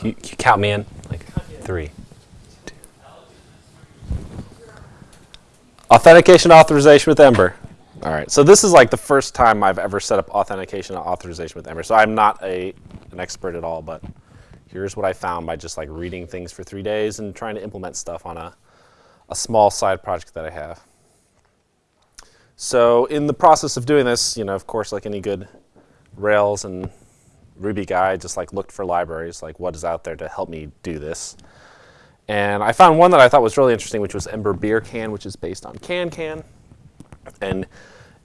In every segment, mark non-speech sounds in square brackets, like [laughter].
Can you, you count me in? Like three. two. Authentication authorization with Ember. All right, so this is like the first time I've ever set up authentication and authorization with Ember. So I'm not a, an expert at all, but here's what I found by just like reading things for three days and trying to implement stuff on a, a small side project that I have. So in the process of doing this, you know, of course, like any good Rails and Ruby guy, just like looked for libraries, like what is out there to help me do this. And I found one that I thought was really interesting, which was Ember Beer Can, which is based on CanCan. And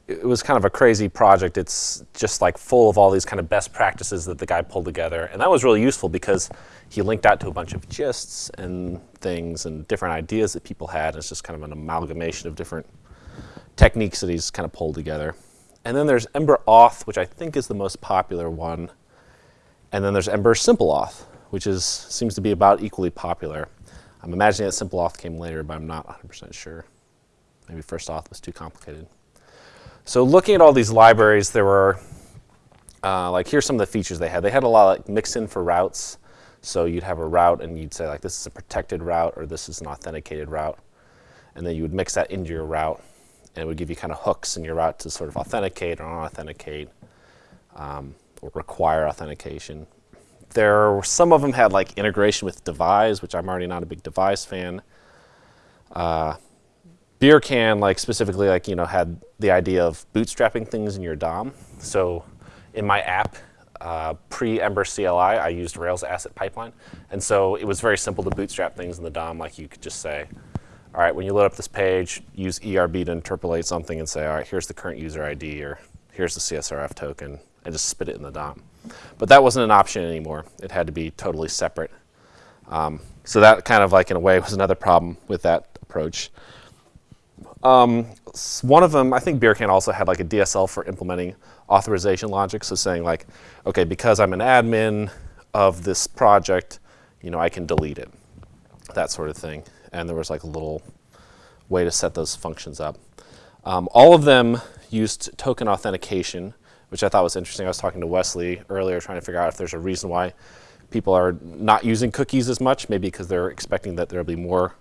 it was kind of a crazy project. It's just like full of all these kind of best practices that the guy pulled together. And that was really useful because he linked out to a bunch of gists and things and different ideas that people had. It's just kind of an amalgamation of different techniques that he's kind of pulled together. And then there's Ember Auth, which I think is the most popular one. And then there's Ember Simple Auth, which is seems to be about equally popular. I'm imagining that Simple Auth came later, but I'm not 100% sure. Maybe First Auth was too complicated. So looking at all these libraries, there were, uh, like here's some of the features they had. They had a lot of like mix-in for routes. So you'd have a route and you'd say like this is a protected route or this is an authenticated route. And then you would mix that into your route and it would give you kind of hooks in your route to sort of authenticate or unauthenticate um, require authentication. There were, some of them had like integration with Devise, which I'm already not a big Devise fan. Uh, beer can like specifically like you know had the idea of bootstrapping things in your DOM. So in my app, uh, pre-Ember CLI, I used Rails Asset Pipeline. And so it was very simple to bootstrap things in the DOM. Like you could just say, all right, when you load up this page, use ERB to interpolate something and say, all right, here's the current user ID or here's the CSRF token and just spit it in the DOM. But that wasn't an option anymore. It had to be totally separate. Um, so that kind of like in a way [laughs] was another problem with that approach. Um, one of them, I think Beercan also had like a DSL for implementing authorization logic. So saying like, okay, because I'm an admin of this project, you know, I can delete it, that sort of thing. And there was like a little way to set those functions up. Um, all of them used token authentication, which I thought was interesting. I was talking to Wesley earlier trying to figure out if there's a reason why people are not using cookies as much, maybe because they're expecting that there'll be more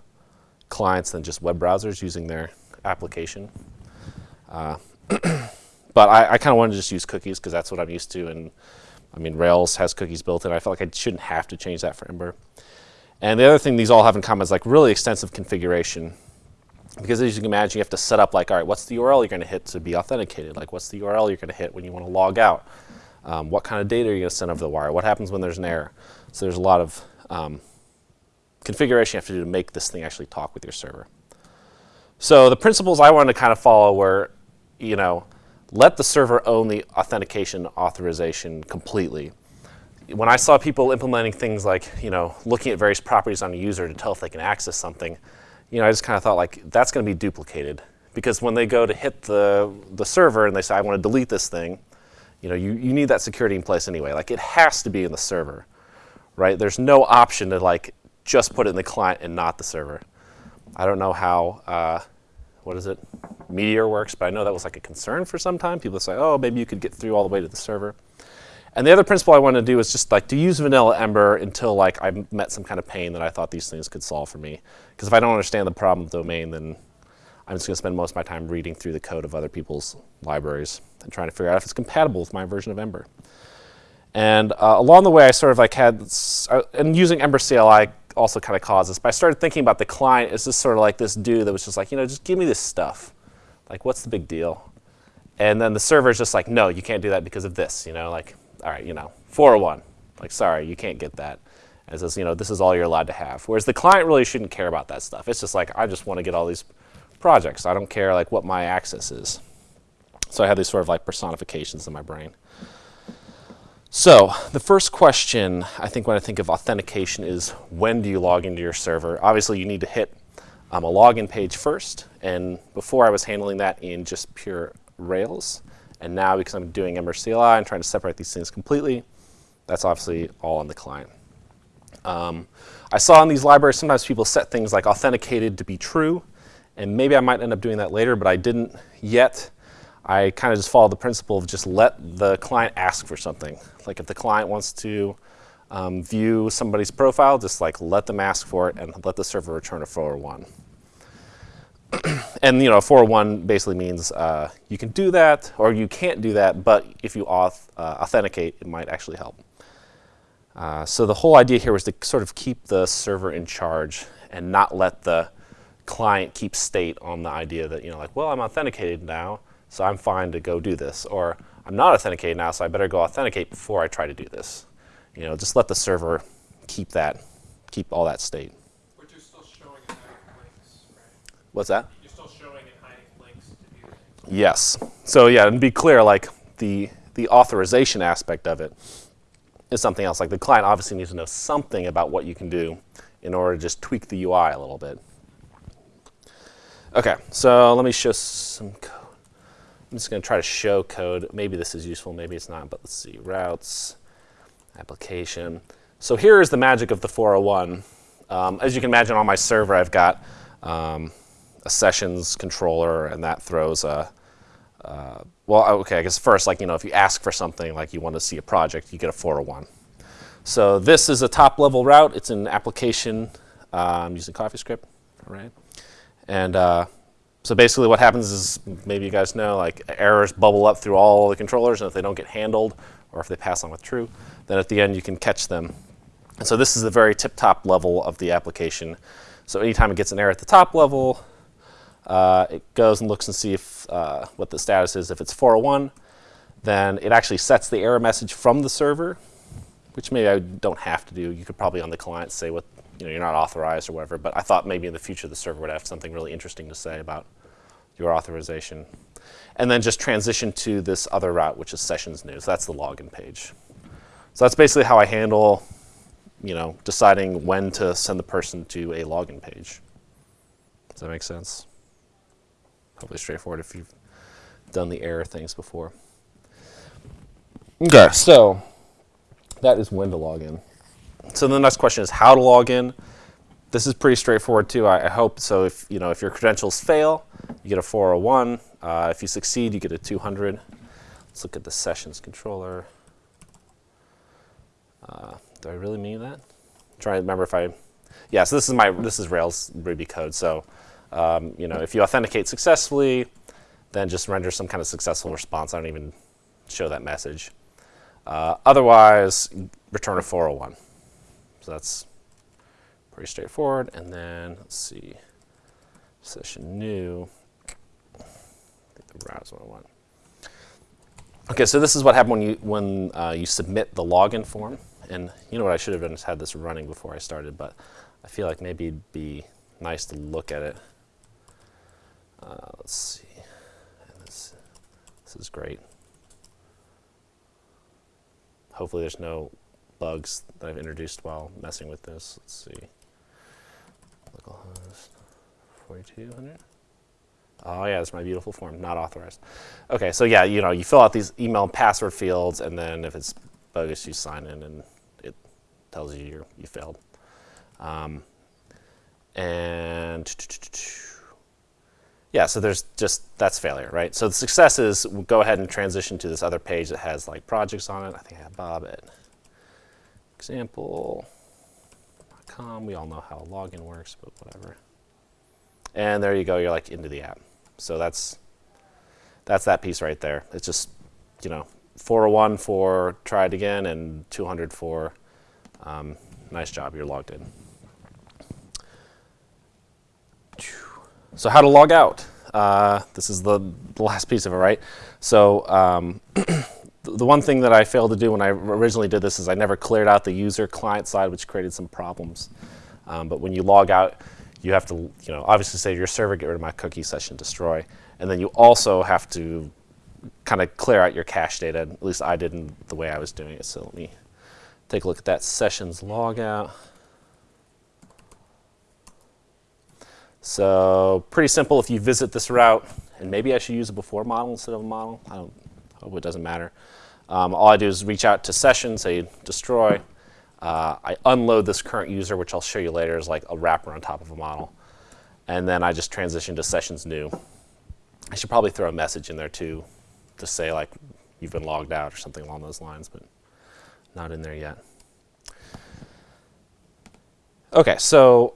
clients than just web browsers using their application. Uh, [clears throat] but I, I kind of wanted to just use cookies because that's what I'm used to. And I mean, Rails has cookies built in. I felt like I shouldn't have to change that for Ember. And the other thing these all have in common is like really extensive configuration. Because as you can imagine, you have to set up like, all right, what's the URL you're going to hit to be authenticated? Like, what's the URL you're going to hit when you want to log out? Um, what kind of data are you going to send over the wire? What happens when there's an error? So there's a lot of um, configuration you have to do to make this thing actually talk with your server. So the principles I wanted to kind of follow were, you know, let the server own the authentication authorization completely. When I saw people implementing things like, you know, looking at various properties on a user to tell if they can access something, you know, I just kind of thought like, that's going to be duplicated. Because when they go to hit the, the server and they say, I want to delete this thing, you know, you, you need that security in place anyway. Like it has to be in the server, right? There's no option to like just put it in the client and not the server. I don't know how, uh, what is it, Meteor works, but I know that was like a concern for some time. People say, oh, maybe you could get through all the way to the server. And the other principle I wanted to do was just like to use vanilla Ember until like I met some kind of pain that I thought these things could solve for me. Because if I don't understand the problem domain, then I'm just going to spend most of my time reading through the code of other people's libraries and trying to figure out if it's compatible with my version of Ember. And uh, along the way, I sort of like had, uh, and using Ember CLI also kind of caused this. But I started thinking about the client as just sort of like this dude that was just like, you know, just give me this stuff. Like, what's the big deal? And then the server is just like, no, you can't do that because of this. You know, like, all right, you know, 401. Like, sorry, you can't get that. And it says, you know, this is all you're allowed to have. Whereas the client really shouldn't care about that stuff. It's just like, I just want to get all these projects. I don't care like what my access is. So I have these sort of like personifications in my brain. So the first question I think when I think of authentication is when do you log into your server? Obviously you need to hit um, a login page first and before I was handling that in just pure Rails and now because I'm doing Ember CLI and trying to separate these things completely, that's obviously all on the client. Um, I saw in these libraries sometimes people set things like authenticated to be true and maybe I might end up doing that later but I didn't yet. I kind of just follow the principle of just let the client ask for something. Like if the client wants to um, view somebody's profile, just like let them ask for it and let the server return a 401. And you know, 401 basically means uh, you can do that or you can't do that, but if you auth uh, authenticate, it might actually help. Uh, so the whole idea here was to sort of keep the server in charge and not let the client keep state on the idea that, you know, like, well, I'm authenticated now, so I'm fine to go do this. Or I'm not authenticated now, so I better go authenticate before I try to do this. You know, just let the server keep that, keep all that state. But you're still showing and hiding links, right? What's that? You're still showing and hiding links to do things. Yes. So yeah, and be clear, like the the authorization aspect of it is something else. Like the client obviously needs to know something about what you can do in order to just tweak the UI a little bit. Okay, so let me show some code. I'm just going to try to show code. Maybe this is useful, maybe it's not, but let's see. Routes, application. So here is the magic of the 401. Um, as you can imagine on my server, I've got um, a sessions controller, and that throws a, uh, well, okay, I guess first, like, you know, if you ask for something, like you want to see a project, you get a 401. So this is a top level route. It's an application um, using CoffeeScript, right? And uh, so basically what happens is, maybe you guys know, like errors bubble up through all the controllers, and if they don't get handled, or if they pass on with true, then at the end you can catch them. And so this is the very tip-top level of the application. So anytime it gets an error at the top level, uh, it goes and looks and see if uh, what the status is. If it's 401, then it actually sets the error message from the server, which maybe I don't have to do. You could probably on the client say what you know you're not authorized or whatever. But I thought maybe in the future the server would have something really interesting to say about your authorization. And then just transition to this other route, which is sessions new. So that's the login page. So that's basically how I handle, you know, deciding when to send the person to a login page. Does that make sense? Hopefully straightforward if you've done the error things before. Okay, so that is when to log in. So the next question is how to log in. This is pretty straightforward too, I, I hope. So if, you know, if your credentials fail, you get a 401. Uh, if you succeed, you get a 200. Let's look at the sessions controller. Uh, do I really mean that? I'm trying to remember if I, yeah, so this is my, this is Rails Ruby code. So, um, you know, if you authenticate successfully, then just render some kind of successful response. I don't even show that message. Uh, otherwise, return a 401. So that's pretty straightforward. And then let's see, session new. I think the routes what I want. Okay, so this is what happened when you when uh, you submit the login form. And you know what I should have is had this running before I started, but I feel like maybe it'd be nice to look at it. Uh, let's see. This, this is great. Hopefully there's no bugs that I've introduced while messing with this. Let's see. Localhost 4200. Oh yeah, that's my beautiful form, not authorized. Okay, so yeah, you know, you fill out these email and password fields, and then if it's bogus, you sign in, and it tells you you you failed. Um, and yeah, so there's just that's failure, right? So the success is we'll go ahead and transition to this other page that has like projects on it. I think I have Bob at example.com. We all know how login works, but whatever. And there you go. You're like into the app. So that's that's that piece right there. It's just you know 401 for try it again and 200 for um, nice job. You're logged in. So how to log out? Uh, this is the, the, last piece of it, right? So um, [clears throat] the one thing that I failed to do when I originally did this is I never cleared out the user client side, which created some problems. Um, but when you log out, you have to, you know, obviously say to your server, get rid of my cookie session destroy. And then you also have to kind of clear out your cache data. At least I didn't the way I was doing it. So let me take a look at that sessions logout. So pretty simple if you visit this route, and maybe I should use a before model instead of a model. I don't hope it doesn't matter. Um, all I do is reach out to session, say destroy, uh, I unload this current user, which I'll show you later is like a wrapper on top of a model. And then I just transition to sessions new. I should probably throw a message in there too to say like you've been logged out or something along those lines, but not in there yet. Okay, so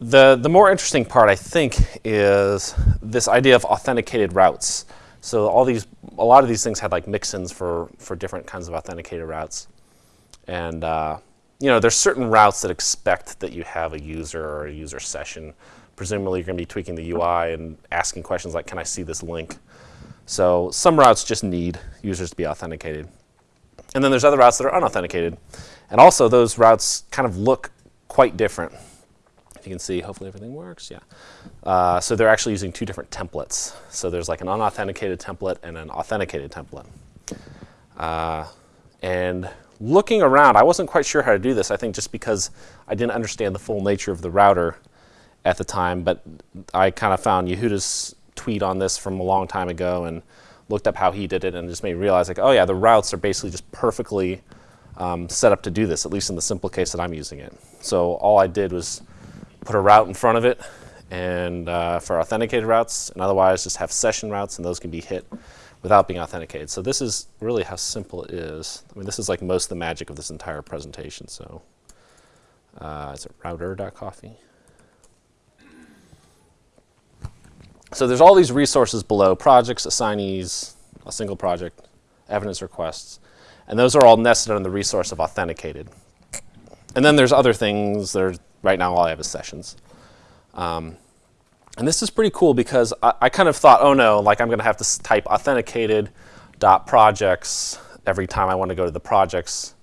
the the more interesting part, I think, is this idea of authenticated routes. So all these, a lot of these things had like mixins for for different kinds of authenticated routes, and uh, you know, there's certain routes that expect that you have a user or a user session. Presumably, you're going to be tweaking the UI and asking questions like, "Can I see this link?" So some routes just need users to be authenticated, and then there's other routes that are unauthenticated, and also those routes kind of look quite different. You can see, hopefully everything works, yeah. Uh, so they're actually using two different templates. So there's like an unauthenticated template and an authenticated template. Uh, and looking around, I wasn't quite sure how to do this, I think just because I didn't understand the full nature of the router at the time, but I kind of found Yehuda's tweet on this from a long time ago and looked up how he did it and just made me realize like, oh yeah, the routes are basically just perfectly um, set up to do this, at least in the simple case that I'm using it. So all I did was put a route in front of it and uh, for authenticated routes and otherwise just have session routes and those can be hit without being authenticated. So this is really how simple it is. I mean, this is like most of the magic of this entire presentation. So uh, is it router.coffee? So there's all these resources below, projects, assignees, a single project, evidence requests. And those are all nested on the resource of authenticated. And then there's other things are, right now all I have is sessions. Um, and this is pretty cool because I, I, kind of thought, oh no, like I'm going to have to type authenticated dot projects every time I want to go to the projects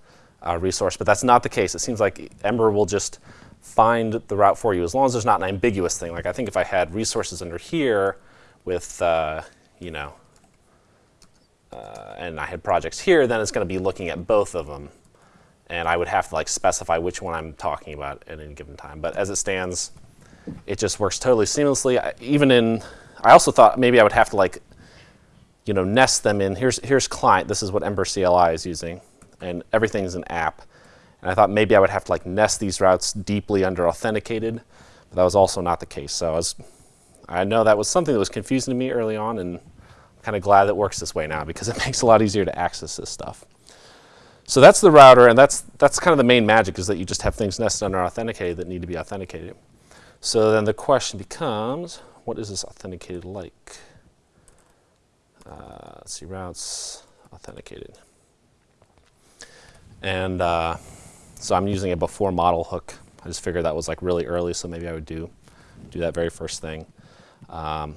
uh, resource, but that's not the case. It seems like Ember will just find the route for you as long as there's not an ambiguous thing. Like I think if I had resources under here with, uh, you know, uh, and I had projects here, then it's going to be looking at both of them. And I would have to like specify which one I'm talking about at any given time. But as it stands, it just works totally seamlessly. I, even in, I also thought maybe I would have to like, you know, nest them in. Here's, here's client. This is what Ember CLI is using. And everything's an app. And I thought maybe I would have to like nest these routes deeply under authenticated. But that was also not the case. So I was, I know that was something that was confusing to me early on. And I'm kind of glad that works this way now because it [laughs] makes it a lot easier to access this stuff. So that's the router, and that's, that's kind of the main magic is that you just have things nested under authenticated that need to be authenticated. So then the question becomes, what is this authenticated like? Uh, let's see, routes, authenticated. And uh, so I'm using a before model hook. I just figured that was like really early, so maybe I would do, do that very first thing. Um,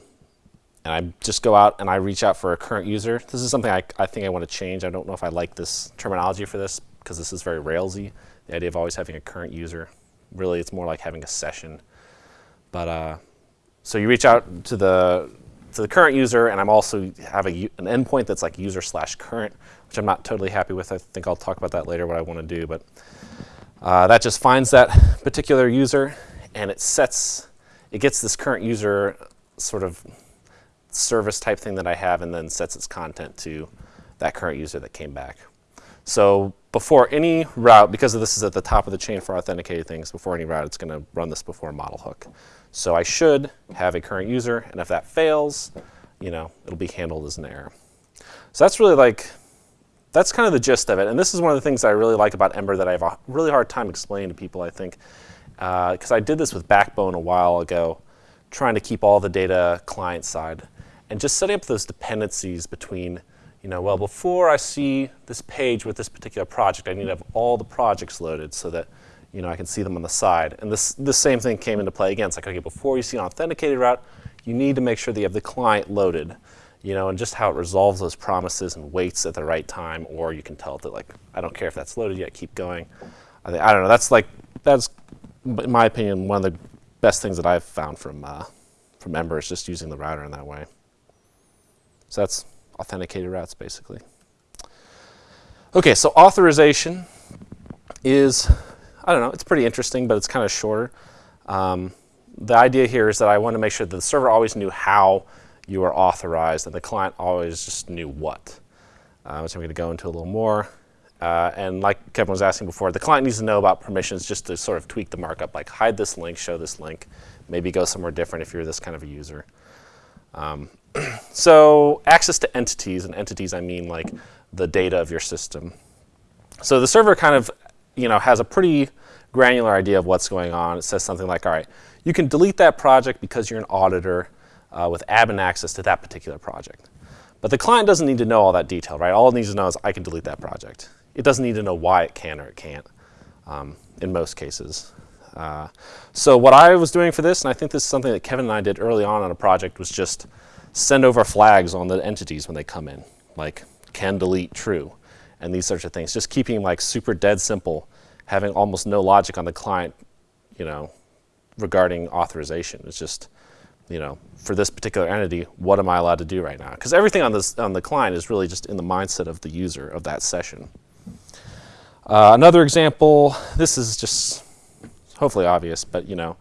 and I just go out and I reach out for a current user. This is something I, I think I want to change. I don't know if I like this terminology for this because this is very Railsy. The idea of always having a current user. Really, it's more like having a session. But uh, so you reach out to the to the current user, and I'm also have a, an endpoint that's like user slash current, which I'm not totally happy with. I think I'll talk about that later, what I want to do. But uh, that just finds that particular user, and it sets, it gets this current user sort of service type thing that I have and then sets its content to that current user that came back. So before any route, because this is at the top of the chain for authenticated things, before any route, it's going to run this before model hook. So I should have a current user, and if that fails, you know, it'll be handled as an error. So that's really like, that's kind of the gist of it. And this is one of the things I really like about Ember that I have a really hard time explaining to people, I think, because uh, I did this with Backbone a while ago, trying to keep all the data client side and just setting up those dependencies between, you know, well, before I see this page with this particular project, I need to have all the projects loaded so that, you know, I can see them on the side. And this, this same thing came into play again. It's like, okay, before you see an authenticated route, you need to make sure that you have the client loaded, you know, and just how it resolves those promises and waits at the right time, or you can tell that, like, I don't care if that's loaded yet, keep going. I, I don't know, that's like, that's, in my opinion, one of the best things that I've found from, uh, from Ember is just using the router in that way. So that's authenticated routes basically. Okay, so authorization is, I don't know, it's pretty interesting, but it's kind of shorter. Um, the idea here is that I want to make sure that the server always knew how you are authorized and the client always just knew what, uh, which I'm going to go into a little more. Uh, and like Kevin was asking before, the client needs to know about permissions just to sort of tweak the markup, like hide this link, show this link, maybe go somewhere different if you're this kind of a user. Um, [clears throat] so access to entities, and entities I mean like the data of your system. So the server kind of you know, has a pretty granular idea of what's going on. It says something like, all right, you can delete that project because you're an auditor uh, with admin access to that particular project. But the client doesn't need to know all that detail, right? All it needs to know is I can delete that project. It doesn't need to know why it can or it can't um, in most cases. Uh, so what I was doing for this, and I think this is something that Kevin and I did early on on a project, was just send over flags on the entities when they come in, like can delete true, and these sorts of things. Just keeping like super dead simple, having almost no logic on the client, you know, regarding authorization. It's just, you know, for this particular entity, what am I allowed to do right now? Because everything on this on the client is really just in the mindset of the user of that session. Uh, another example, this is just hopefully obvious, but you know,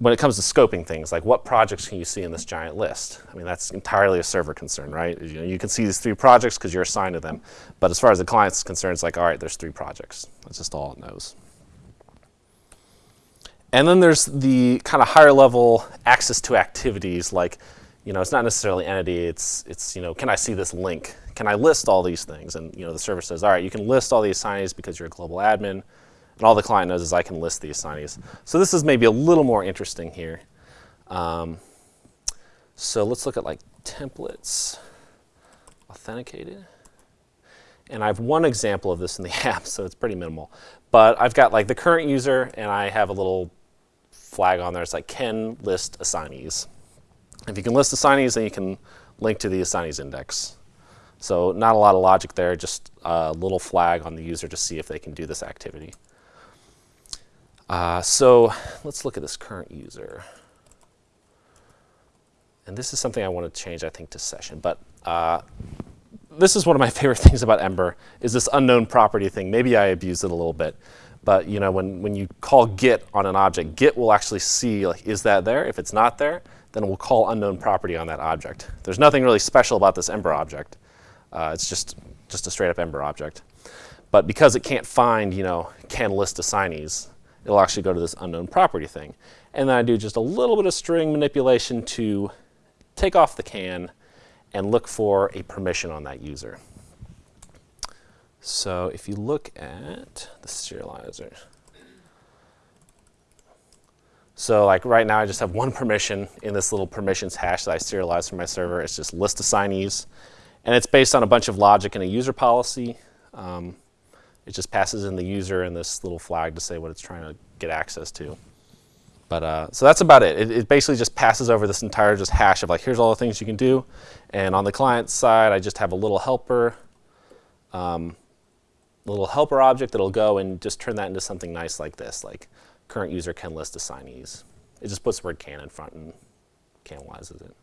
when it comes to scoping things, like what projects can you see in this giant list? I mean, that's entirely a server concern, right? You, know, you can see these three projects because you're assigned to them. But as far as the client's concerned, it's like, all right, there's three projects. That's just all it knows. And then there's the kind of higher level access to activities like, you know, it's not necessarily entity, it's, it's, you know, can I see this link? Can I list all these things? And, you know, the server says, all right, you can list all the assignees because you're a global admin. And all the client knows is I can list the assignees. So this is maybe a little more interesting here. Um, so let's look at like templates, authenticated. And I have one example of this in the [laughs] app, so it's pretty minimal. But I've got like the current user, and I have a little flag on there. It's like can list assignees. If you can list assignees, then you can link to the assignees index. So not a lot of logic there, just a little flag on the user to see if they can do this activity. Uh, so let's look at this current user. And this is something I want to change, I think, to session. But uh, this is one of my [laughs] favorite things about Ember, is this unknown property thing. Maybe I abuse it a little bit. But you know, when, when you call get on an object, get will actually see, like, is that there? If it's not there, then we'll call unknown property on that object. There's nothing really special about this Ember object. Uh, it's just, just a straight up Ember object. But because it can't find, you know, can list assignees, it'll actually go to this unknown property thing. And then I do just a little bit of string manipulation to take off the can and look for a permission on that user. So if you look at the serializer, so like right now I just have one permission in this little permissions hash that I serialize from my server. It's just list assignees. And it's based on a bunch of logic and a user policy. Um, it just passes in the user and this little flag to say what it's trying to get access to. But uh, so that's about it. it. it. basically just passes over this entire just hash of like, here's all the things you can do. And on the client side, I just have a little helper, um, little helper object that'll go and just turn that into something nice like this, like current user can list assignees. It just puts the word can in front and camelizes it.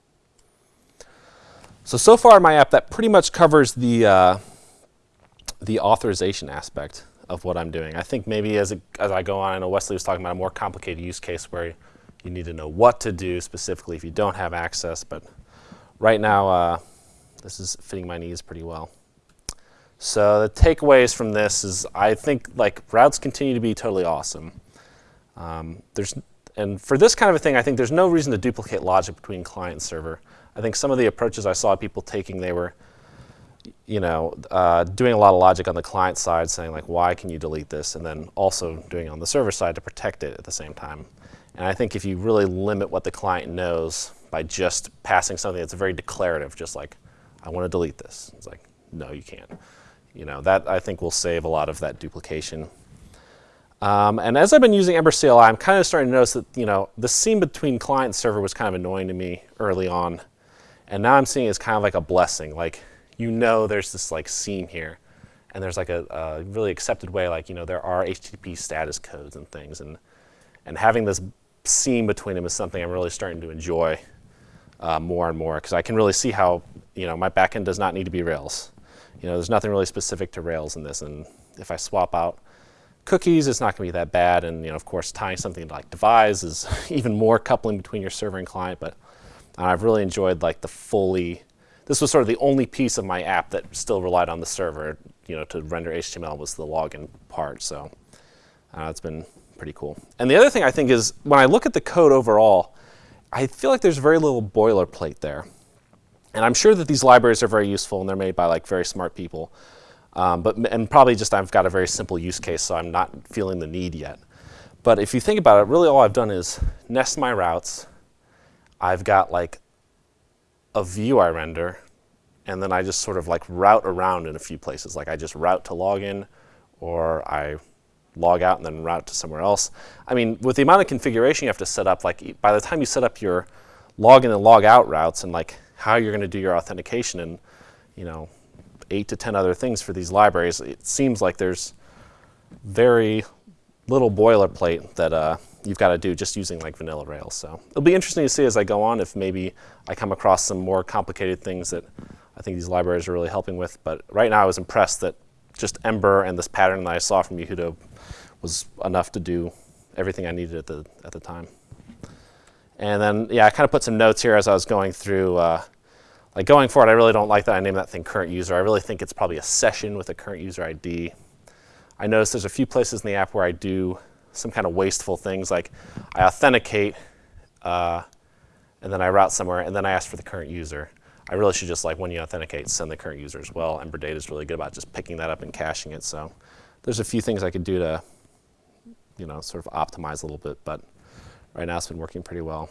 So, so far in my app, that pretty much covers the, uh, the authorization aspect of what I'm doing. I think maybe as, as I go on, I know Wesley was talking about a more complicated use case where you need to know what to do specifically if you don't have access, but right now uh, this is fitting my needs pretty well. So the takeaways from this is I think like routes continue to be totally awesome. Um, there's, and for this kind of a thing, I think there's no reason to duplicate logic between client and server. I think some of the approaches I saw people taking, they were you know, uh, doing a lot of logic on the client side saying like, why can you delete this? And then also doing on the server side to protect it at the same time. And I think if you really limit what the client knows by just passing something that's very declarative, just like, I want to delete this. It's like, no, you can't. You know, that I think will save a lot of that duplication. Um, and as I've been using Ember CLI, I'm kind of starting to notice that, you know, the seam between client and server was kind of annoying to me early on. And now I'm seeing it as kind of like a blessing. Like, you know there's this like seam here. And there's like a, a, really accepted way, like, you know, there are HTTP status codes and things. And, and having this seam between them is something I'm really starting to enjoy uh, more and more because I can really see how, you know, my backend does not need to be Rails. You know, there's nothing really specific to Rails in this. And if I swap out cookies, it's not going to be that bad. And, you know, of course, tying something like devise is [laughs] even more coupling between your server and client. But I've really enjoyed like the fully this was sort of the only piece of my app that still relied on the server, you know, to render HTML was the login part. So uh, it's been pretty cool. And the other thing I think is when I look at the code overall, I feel like there's very little boilerplate there. And I'm sure that these libraries are very useful and they're made by like very smart people. Um, but and probably just I've got a very simple use case, so I'm not feeling the need yet. But if you think about it, really all I've done is nest my routes. I've got like a view I render, and then I just sort of like route around in a few places. Like I just route to login, or I log out and then route to somewhere else. I mean, with the amount of configuration you have to set up, like by the time you set up your login and log out routes and like how you're going to do your authentication and you know eight to ten other things for these libraries, it seems like there's very little boilerplate that uh, you've got to do just using like vanilla Rails. So it'll be interesting to see as I go on if maybe I come across some more complicated things that I think these libraries are really helping with. But right now I was impressed that just Ember and this pattern that I saw from Yehuda was enough to do everything I needed at the, at the time. And then, yeah, I kind of put some notes here as I was going through. Uh, like going forward, I really don't like that I named that thing current user. I really think it's probably a session with a current user ID. I notice there's a few places in the app where I do some kind of wasteful things, like I authenticate, uh, and then I route somewhere, and then I ask for the current user. I really should just, like when you authenticate, send the current user as well. Ember Data is really good about just picking that up and caching it. So there's a few things I could do to, you know, sort of optimize a little bit, but right now it's been working pretty well.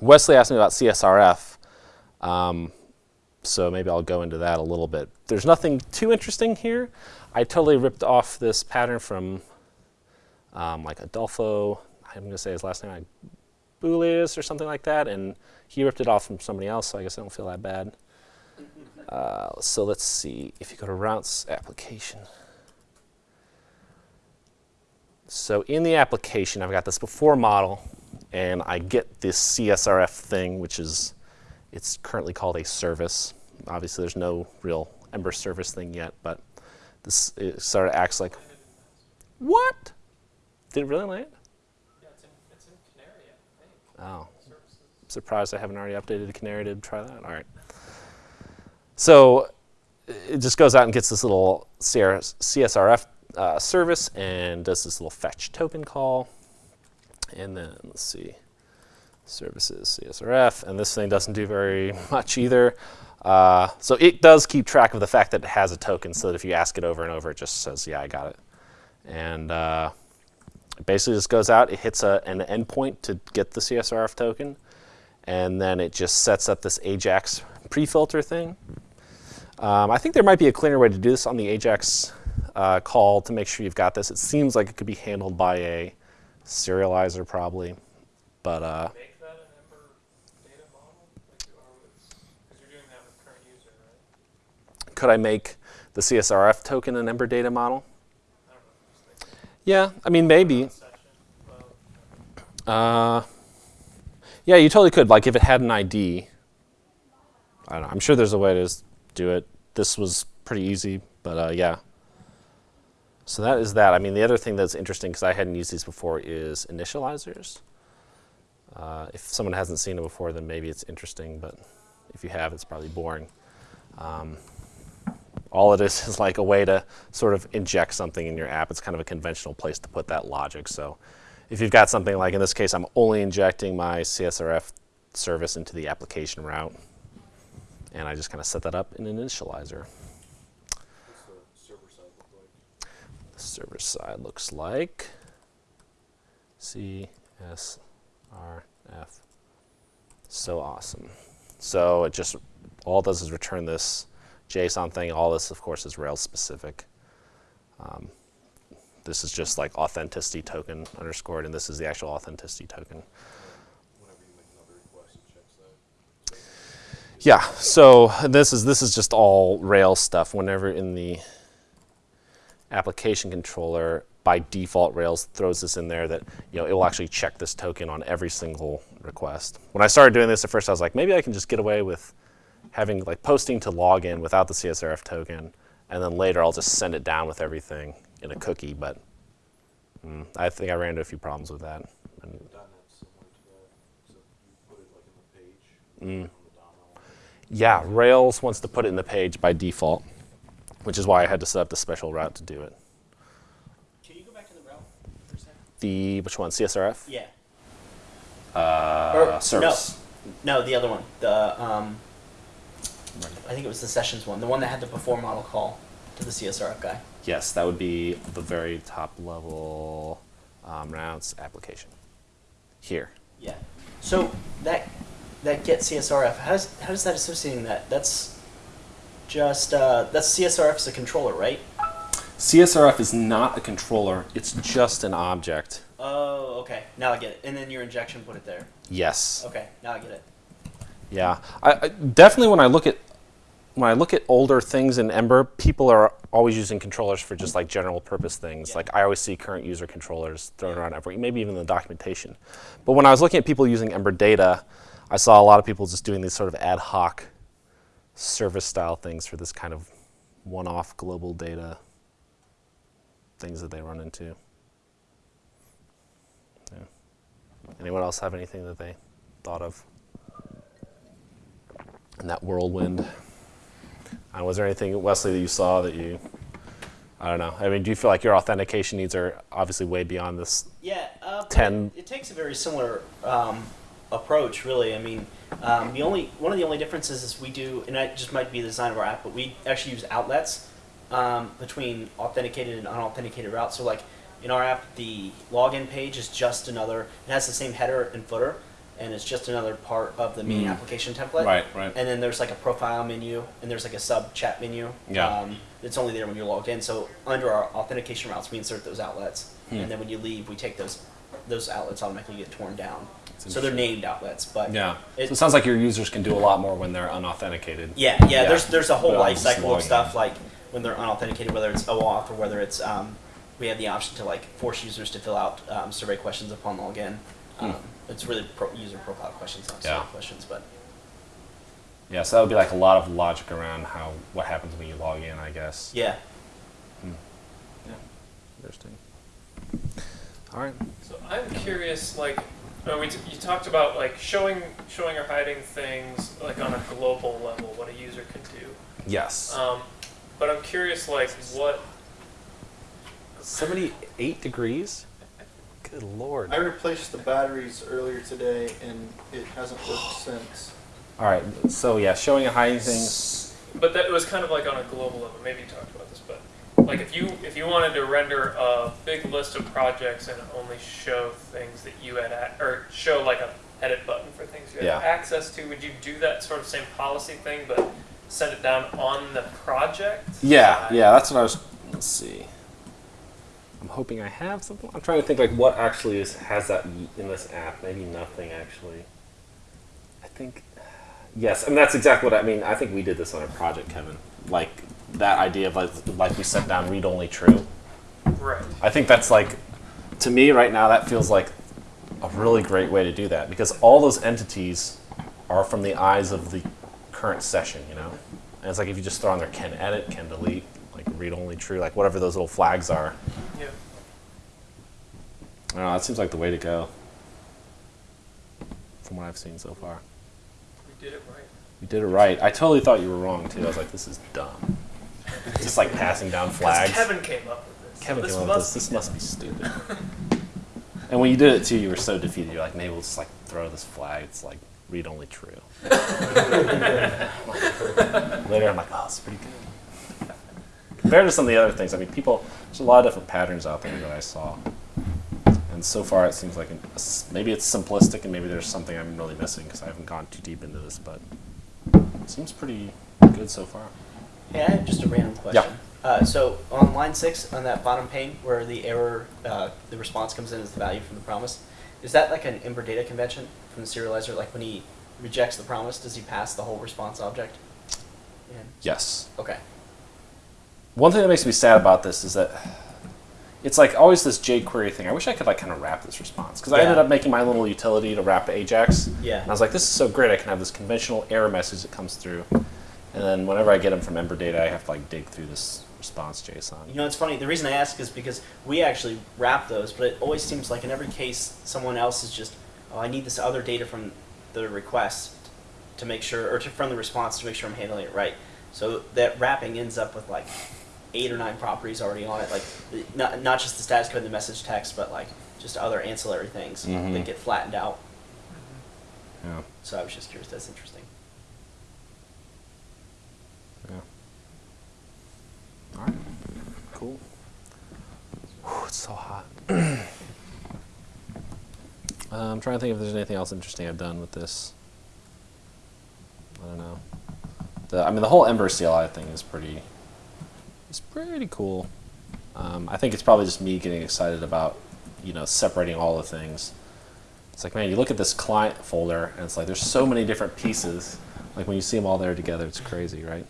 Wesley asked me about CSRF. Um, so maybe I'll go into that a little bit. There's nothing too interesting here. I totally ripped off this pattern from um, like Adolfo, I'm going to say his last name, like Boulius or something like that, and he ripped it off from somebody else, so I guess I don't feel that bad. [laughs] Uh, so let's see, if you go to routes application. So in the application, I've got this before model, and I get this CSRF thing, which is, it's currently called a service. Obviously, there's no real Ember service thing yet, but this it sort of acts like, what? Did it really land? Yeah, it's in, it's in Canary, I think. Oh, Services. surprised I haven't already updated the Canary to try that. All right. So it just goes out and gets this little CSRF uh, service and does this little fetch token call. And then let's see, services CSRF, and this thing doesn't do very [laughs] much either. Uh, so it does keep track of the fact that it has a token, so that if you ask it over and over, it just says, "Yeah, I got it." And uh, it basically just goes out, it hits a, an endpoint to get the CSRF token, and then it just sets up this AJAX pre-filter thing. Um, I think there might be a cleaner way to do this on the AJAX uh, call to make sure you've got this. It seems like it could be handled by a serializer probably, but uh, Make that an Ember data model, like you are with, because you're doing that with current user, right? could I make the CSRF token an Ember data model? I don't know, just like Yeah, I mean maybe. Uh, yeah, you totally could. Like if it had an ID. I don't know. I'm sure there's a way to do it. This was pretty easy, but uh, yeah. So that is that. I mean, the other thing that's interesting because I hadn't used these before is initializers. Uh, if someone hasn't seen it before, then maybe it's interesting, but if you have, it's probably boring. Um, all it is [laughs] is like a way to sort of inject something in your app. It's kind of a conventional place to put that logic. So if you've got something like in this case, I'm only injecting my CSRF service into the application route, and I just kind of set that up in an initializer. What's the server side look like? The server side looks like CSRF. So awesome. So it just all it does is return this JSON thing. All this, of course, is Rails specific. Um, this is just like authenticity token underscored, and this is the actual authenticity token. Whenever you make another request, it checks that. Yeah. So this is this is just all Rails stuff. Whenever in the application controller, by default, Rails throws this in there that you know it will actually check this token on every single request. When I started doing this at first, I was like, maybe I can just get away with having like posting to log in without the CSRF token, and then later I'll just send it down with everything in a cookie. But mm, I think I ran into a few problems with that. And, .NET's similar to that, so you put it like in the page. Mm. On the DOM element. Yeah, Rails wants to put it in the page by default, which is why I had to set up the special route to do it. Can you go back to the route for a second? The which one? CSRF Yeah. uh, Or- service. No, the other one. The um, I think it was the sessions one, the one that had the before model call. to the CSRF guy. Yes, that would be the very top level um, rounds application. Here. Yeah. So that that get CSRF. How does how does that associating that? That's just uh, that's CSRF is a controller, right? CSRF is not a controller, it's just an object. Oh, okay. Now I get it. And then your injection put it there. Yes. Okay. Now I get it. Yeah, I, I definitely when I look at when I look at older things in Ember, people are always using controllers for just like general purpose things. Yeah. Like I always see current user controllers thrown around everywhere, maybe even in the documentation. But when I was looking at people using Ember data, I saw a lot of people just doing these sort of ad hoc service style things for this kind of one-off global data things that they run into. Yeah. Anyone else have anything that they thought of? in that whirlwind. Uh, was there anything, Wesley, that you saw that you, I don't know. I mean, do you feel like your authentication needs are obviously way beyond this? Yeah. Uh, 10. It, it takes a very similar um, approach, really. I mean, um, the only one of the only differences is we do, and that just might be the design of our app, but we actually use outlets um, between authenticated and unauthenticated routes. So, like in our app, the login page is just another. It has the same header and footer, and it's just another part of the main Mm. application template. Right, right. And then there's like a profile menu, and there's like a sub chat menu. Yeah. Um, it's only there when you're logged in. So under our authentication routes, we insert those outlets, Hmm. and then when you leave, we take those those outlets automatically get torn down. So they're named outlets, but Yeah. It- so it sounds like your users can do a lot more when they're unauthenticated. yeah, yeah. Yeah. There's there's a whole But life cycle of stuff like when they're unauthenticated, whether it's OAuth or whether it's um, we have the option to like force users to fill out um, survey questions upon login. Hmm. It's really pro- user profile questions, not survey Yeah. questions, but Yeah, so that would be like a lot of logic around how what happens when you log in, I guess. yeah. Yeah. Interesting. All right. So I'm curious, like, uh, we t- you talked about like showing showing or hiding things like on a global level, what a user can do. Yes. Um, but I'm curious, like, what 78 degrees? Good lord. I replaced the batteries earlier today and it hasn't worked since. All right. So yeah, showing a hiding things. But that was kind of like on a global level. Maybe you talked about this, but like if you if you wanted to render a big list of projects and only show things that you had a- or show like a edit button for things you had Yeah. access to, would you do that sort of same policy thing, but send it down on the project? Yeah, side? yeah, that's what I was. Let's see. I'm hoping I have something. I'm trying to think like what actually is has that in this app. Maybe nothing actually. I think. Yes, I mean that's exactly what I mean. I think we did this on a project, Kevin. Like that idea of like, like we set down read only true. Right. I think that's like, to me right now, that feels like a really great way to do that because all those entities are from the eyes of the current session, you know? And it's like if you just throw on there can edit, can delete, like read only true, like whatever those little flags are. I don't know, that seems like the way to go from what I've seen so far. We did it right. You did it right. I totally thought you were wrong too. I was like, this is dumb. [laughs] just like passing down [laughs] flags. Kevin came up with this. Kevin this came up with this. This must be stupid. [laughs] and when you did it too, you were so defeated. You're like, maybe we'll just like throw this flag. It's like read only true. Later, I'm like, oh, it's pretty good. Compared to some of the other things, I mean, people, there's a lot of different patterns out there that I saw. And so far, it seems like an, maybe it's simplistic, and maybe there's something I'm really missing because I haven't gone too deep into this. But it seems pretty good so far. Hey, I have just a random question. Uh, so on line six, on that bottom pane where the error, uh, the response comes in as the value from the promise, is that like an Ember data convention from the serializer? Like when he rejects the promise, does he pass the whole response object? Yeah. Yes. Okay. One thing that makes me sad about this is that it's like always this jQuery thing. I wish I could like kind of wrap this response because I ended up making my little utility to wrap Ajax. Yeah. And I was like, this is so great. I can have this conventional error message that comes through, and then whenever I get them from Ember Data, I have to like dig through this response JSON. You know, it's funny. The reason I ask is because we actually wrap those, but it always seems like in every case, someone else is just, oh, I need this other data from the request to make sure, or to, from the response to make sure I'm handling it right. So that wrapping ends up with like eight or nine properties already on it, like not, not just the status code and the message text, but like just other ancillary things Mhm. that get flattened out. Yeah. So I was just curious. That's interesting. Yeah. All right. Cool. Whew, it's so hot. [clears throat] Uh, I'm trying to think if there's anything else interesting I've done with this. I don't know. The, I mean, the whole Ember CLI thing is pretty. It's pretty cool. Um, I think it's probably just me getting excited about, you know, separating all the things. It's like, man, you look at this client folder, and it's like there's so many different pieces. Like when you see them all there together, it's crazy, right?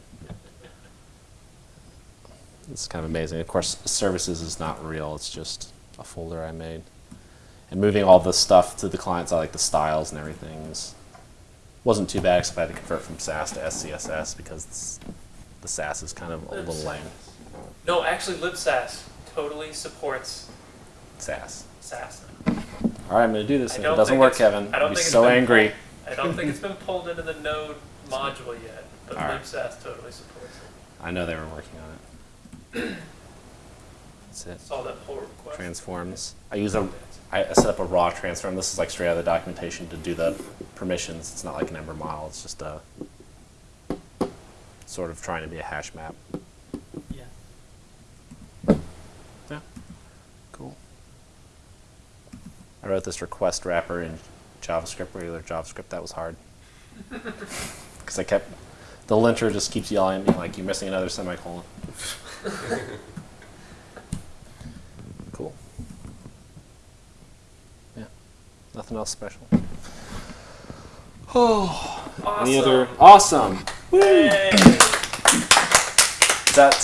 It's kind of amazing. Of course, services is not real. It's just a folder I made. And moving all the stuff to the clients, I like the styles and everything. is- wasn't too bad except I had to convert from Sass to SCSS because the Sass is kind of a little lame. No, actually, libsass totally supports Sass. Sass. All right, I'm going to do this. If it doesn't work, Kevin, I I'll don't be think it's so angry. I don't think it's been pulled into the Node module yet, but right. libsass totally supports it. I know they were working on it. That's it. Saw that pull request. Transforms. I use a. I set up a raw transform. This is like straight out of the documentation to do the permissions. It's not like an Ember model. It's just a sort of trying to be a hash map. Yeah. Yeah. Cool. I wrote this request wrapper in JavaScript, regular JavaScript. That was hard. [laughs] Because I kept, the linter just keeps yelling at me like, you're missing another semicolon. [laughs] cool. Yeah. Nothing else special. Oh. Awesome. Any other? Awesome. Yay. Is that